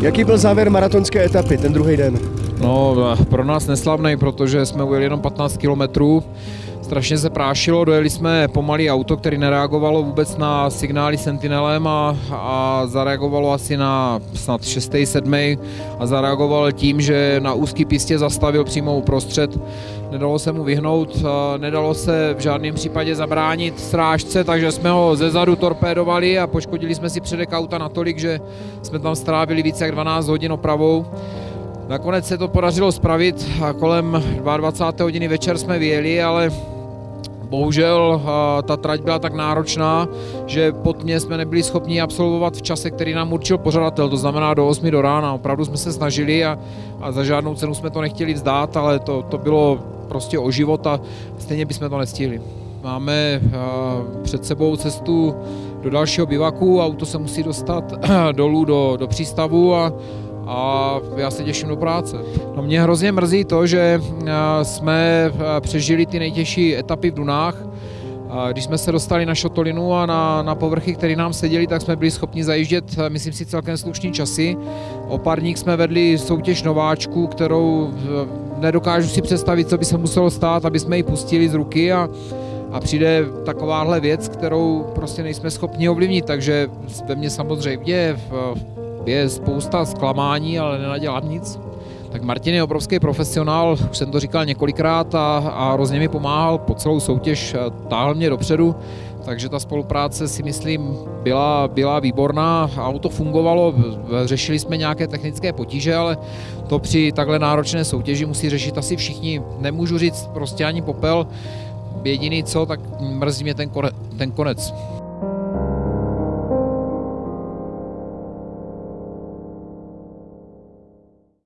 Jaký byl závěr maratonské etapy, ten druhý den? No, pro nás neslavný, protože jsme ujeli jenom 15 kilometrů. Strašně se prášilo, dojeli jsme pomalý auto, který nereagovalo vůbec na signály Sentinelem a, a zareagovalo asi na snad 6. 7. a zareagoval tím, že na úzký pistě zastavil přímo uprostřed. Nedalo se mu vyhnout, nedalo se v žádném případě zabránit srážce, takže jsme ho ze zadu torpédovali a poškodili jsme si předek auta natolik, že jsme tam strávili více jak 12 hodin opravou. Nakonec se to podařilo spravit a kolem 22. hodiny večer jsme vyjeli, ale bohužel ta trať byla tak náročná, že pod mě jsme nebyli schopni absolvovat v čase, který nám určil pořadatel, to znamená do 8 do rána. Opravdu jsme se snažili a, a za žádnou cenu jsme to nechtěli vzdát, ale to, to bylo prostě o život a stejně bychom to nestihli. Máme před sebou cestu do dalšího bivaku, auto se musí dostat dolů do, do přístavu a a já se těším do práce. No mě hrozně mrzí to, že jsme přežili ty nejtěžší etapy v Dunách. Když jsme se dostali na šotolinu a na, na povrchy, které nám seděli, tak jsme byli schopni zajíždět, myslím si, celkem slušný časy. O párník jsme vedli soutěž nováčků, kterou nedokážu si představit, co by se muselo stát, aby jsme ji pustili z ruky a, a přijde takováhle věc, kterou prostě nejsme schopni ovlivnit, takže ve mně samozřejmě v, je spousta zklamání, ale nenadělám nic. Tak Martin je obrovský profesionál, už jsem to říkal několikrát a, a hrozně mi pomáhal po celou soutěž, táhl mě dopředu, takže ta spolupráce si myslím byla, byla výborná, auto fungovalo, řešili jsme nějaké technické potíže, ale to při takhle náročné soutěži musí řešit asi všichni. Nemůžu říct prostě ani popel, jediný co, tak mrzí mě ten, konec. Ten konec.